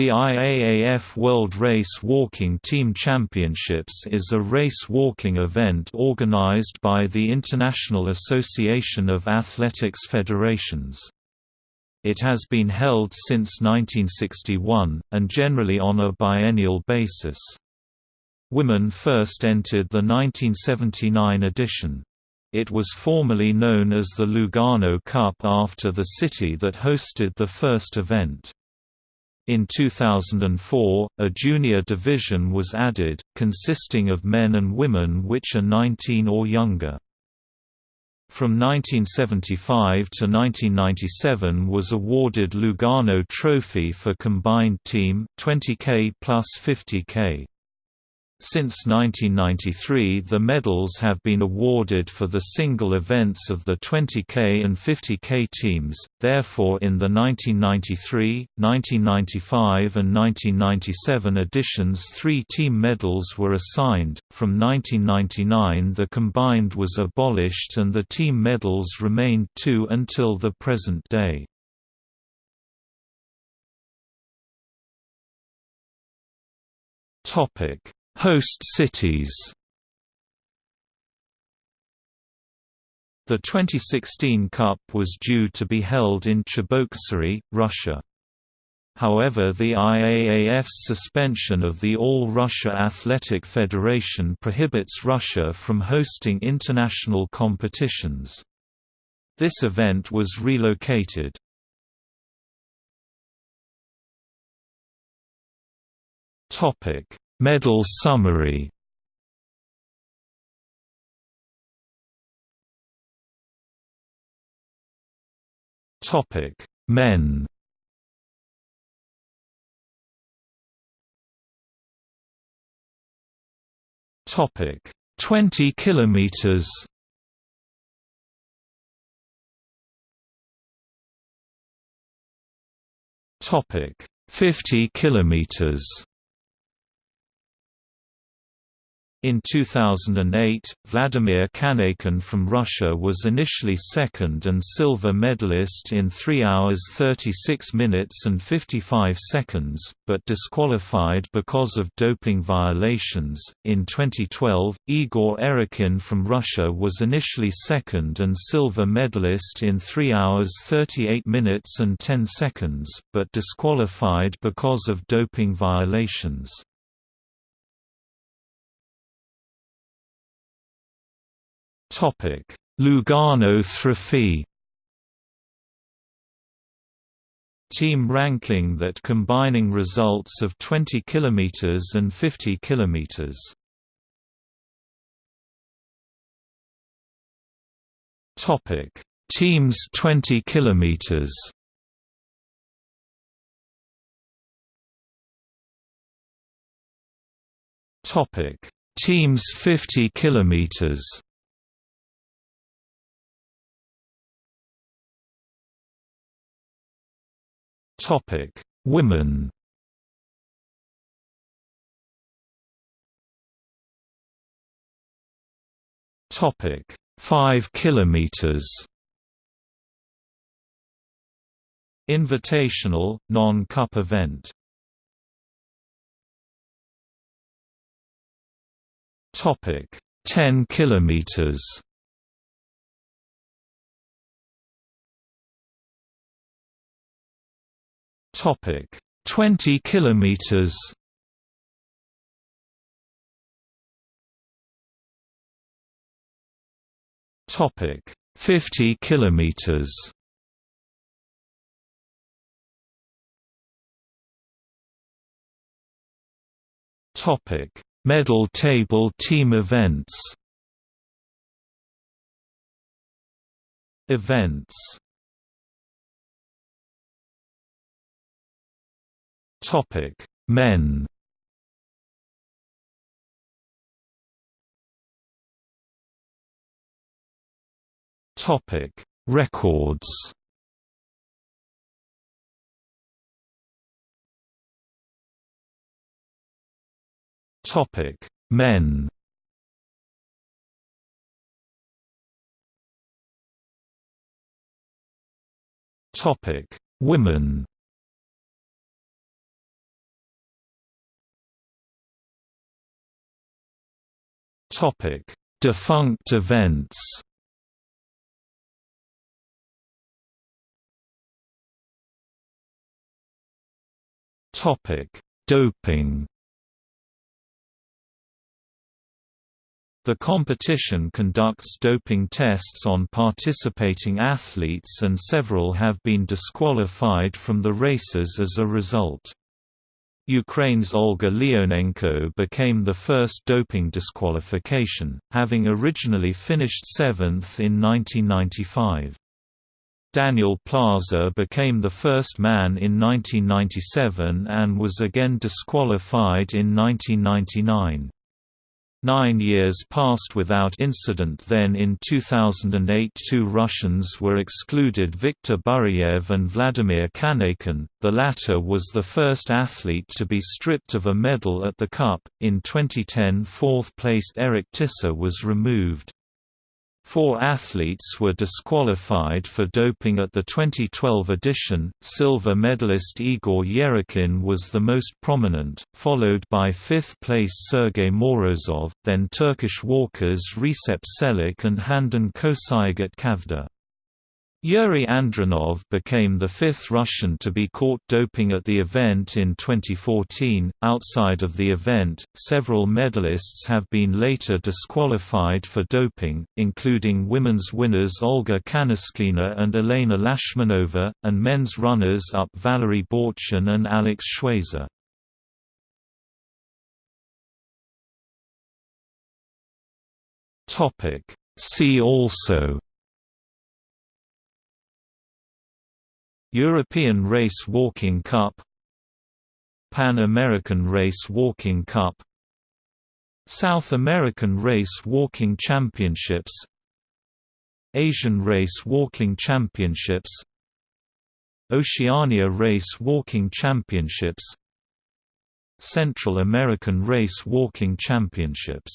The IAAF World Race Walking Team Championships is a race walking event organized by the International Association of Athletics Federations. It has been held since 1961, and generally on a biennial basis. Women first entered the 1979 edition. It was formerly known as the Lugano Cup after the city that hosted the first event. In 2004, a junior division was added, consisting of men and women which are 19 or younger. From 1975 to 1997 was awarded Lugano Trophy for combined team 20k plus 50k. Since 1993 the medals have been awarded for the single events of the 20K and 50K teams, therefore in the 1993, 1995 and 1997 editions three team medals were assigned, from 1999 the combined was abolished and the team medals remained two until the present day. Topic Host cities The 2016 Cup was due to be held in Cheboksary, Russia. However the IAAF's suspension of the All-Russia Athletic Federation prohibits Russia from hosting international competitions. This event was relocated. Medal summary Topic: Men. Topic: 20 kilometers. Topic: 50 kilometers. In 2008, Vladimir Kanaykin from Russia was initially second and silver medalist in 3 hours 36 minutes and 55 seconds, but disqualified because of doping violations. In 2012, Igor Yerokhin from Russia was initially second and silver medalist in 3 hours 38 minutes and 10 seconds, but disqualified because of doping violations. Topic: Lugano Trophy. Team ranking that combining results of 20 km and 50 km. Topic: Teams 20 km. Topic: Teams 50 km. Topic: Women. Topic: 5 kilometers. Invitational, non-cup event. Topic: 10 kilometers. Topic: 20 kilometers. Topic: 50 kilometers. Topic: Medal table team events. Events Topic: Men. Topic: Records. Topic: Men. Topic: Women. Topic: Defunct events. Topic: Doping. The competition conducts doping tests on participating athletes and several have been disqualified from the races as a result. Ukraine's Olga Leonenko became the first doping disqualification, having originally finished seventh in 1995. Daniel Plaza became the first man in 1997 and was again disqualified in 1999. Nine years passed without incident. Then in 2008 two Russians were excluded Viktor Burayev and Vladimir Kanaykin, the latter was the first athlete to be stripped of a medal at the Cup, in 2010 fourth-placed Erik Tysse was removed. Four athletes were disqualified for doping at the 2012 edition. Silver medalist Igor Yerokhin was the most prominent, followed by fifth place Sergei Morozov, then Turkish walkers Recep Çelik and Handan Koçyiğit Çavdar. Yuri Andronov became the fifth Russian to be caught doping at the event in 2014. Outside of the event, several medalists have been later disqualified for doping, including women's winners Olga Kaniskina and Elena Lashmanova, and men's runners up Valery Borchin and Alex Schwazer. See also European Race Walking Cup Pan American Race Walking Cup South American Race Walking Championships Asian Race Walking Championships Oceania Race Walking Championships Central American Race Walking Championships